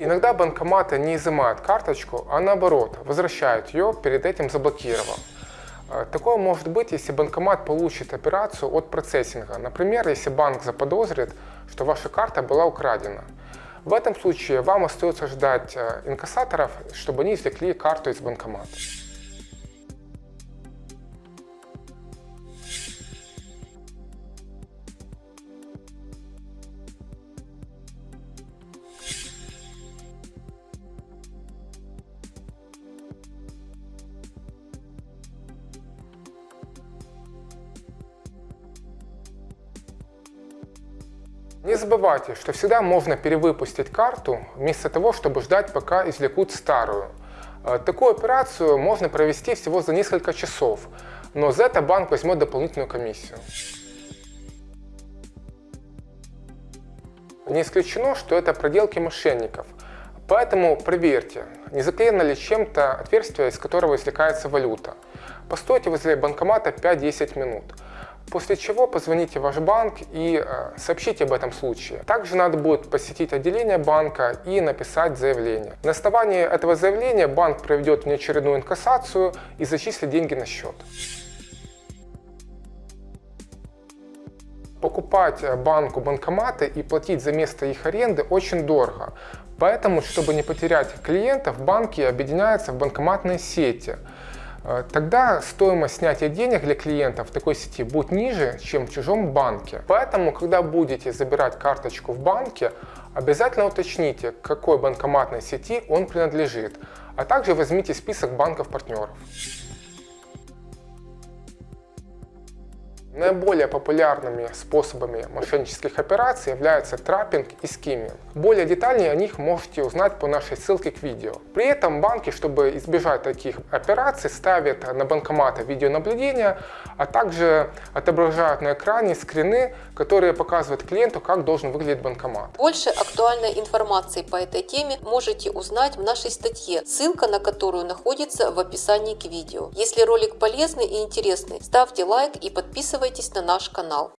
Иногда банкоматы не изымают карточку, а наоборот, возвращают ее, перед этим заблокировав. Э, Такое может быть, если банкомат получит операцию от процессинга. Например, если банк заподозрит, что ваша карта была украдена. В этом случае вам остается ждать э, инкассаторов, чтобы они извлекли карту из банкомата. Не забывайте, что всегда можно перевыпустить карту, вместо того, чтобы ждать, пока извлекут старую. Э, Такую операцию можно провести всего за несколько часов, но за это банк возьмет дополнительную комиссию. Не исключено, что это проделки мошенников, поэтому проверьте, не заклеено ли чем-то отверстие, из которого извлекается валюта. Постойте возле банкомата 5-10 минут. После чего позвоните в ваш банк и э, сообщите об этом случае. Также надо будет посетить отделение банка и написать заявление. На основании этого заявления банк проведет внеочередную инкассацию и зачислит деньги на счет. Покупать э, банку банкоматы и платить за место их аренды очень дорого. Поэтому, чтобы не потерять клиентов, банки объединяются в банкоматные сети. Э, Тогда стоимость снятия денег для клиентов в такой сети будет ниже, чем в чужом банке. Поэтому, когда будете забирать карточку в банке, обязательно уточните, к какой банкоматной сети он принадлежит, а также возьмите список банков-партнеров. Наиболее популярными способами мошеннических операций являются траппинг и скимминг. Более детальнее о них можете узнать по нашей ссылке к видео. При этом банки, чтобы избежать таких операций, ставят на банкоматы видеонаблюдение, а также отображают на экране скрины, которые показывают клиенту, как должен выглядеть банкомат. Больше актуальной информации по этой теме можете узнать в нашей статье, ссылка на которую находится в описании к видео. Если ролик полезный и интересный, ставьте лайк и подписывайтесь на наш канал.